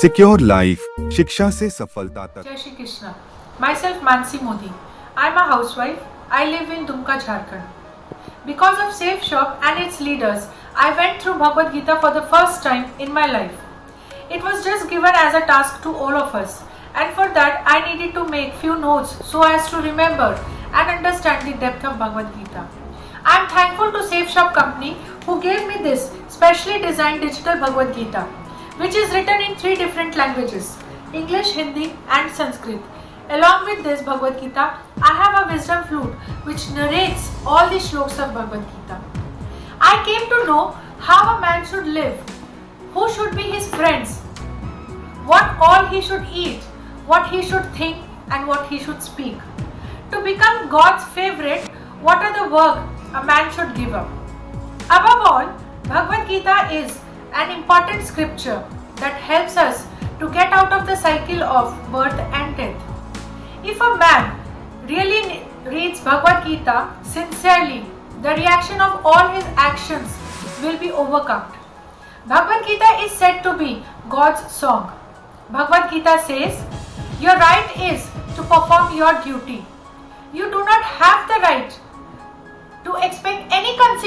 Secure life शिक्षा से सफलता तक। जय Shri Krishna. Myself Mansi Modi I am a housewife I live in Dumka Jharkhand because of Safe Shop and it's leaders I went through Bhagavad Gita for the first time in my life it was just given as a task to all of us and for that I needed to make few notes so as to remember and understand the depth of Bhagavad Gita I am thankful to Safe Shop company gave me this specially designed digital Bhagavad Gita, which is written in three different languages English, Hindi, and Sanskrit. Along with this Bhagavad Gita, I have a wisdom flute which narrates all the shlokas of Bhagavad Gita. I came to know how a man should live, who should be his friends, what all he should eat, what he should think, and what he should speak. To become God's favorite, what are the work a man should give up? Above all, Bhagavad Gita is an important scripture that helps us to get out of the cycle of birth and death. If a man really reads Bhagavad Gita sincerely, the reaction of all his actions will be overcome. Bhagavad Gita is said to be God's song. Bhagavad Gita says, Your right is to perform your duty. You do not have the right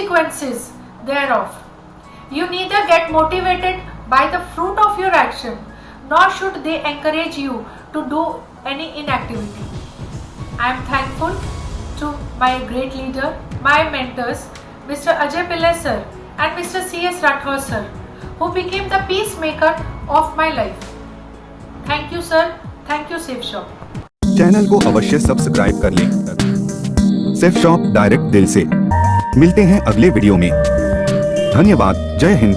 consequences thereof. You neither get motivated by the fruit of your action, nor should they encourage you to do any inactivity. I am thankful to my great leader, my mentors, Mr. Ajay Pillai sir and Mr. C.S. Rathore sir, who became the peacemaker of my life. Thank you, sir. Thank you, Safe Shop. Channel को अवश्य subscribe कर लें safe shop direct दिल से मिलते हैं अगले video में। धन्यवाद, जय हिंद।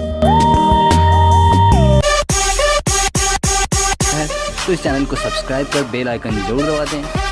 तो इस चैनल को सब्सक्राइब कर बेल आइकन ज़रूर दबा दें।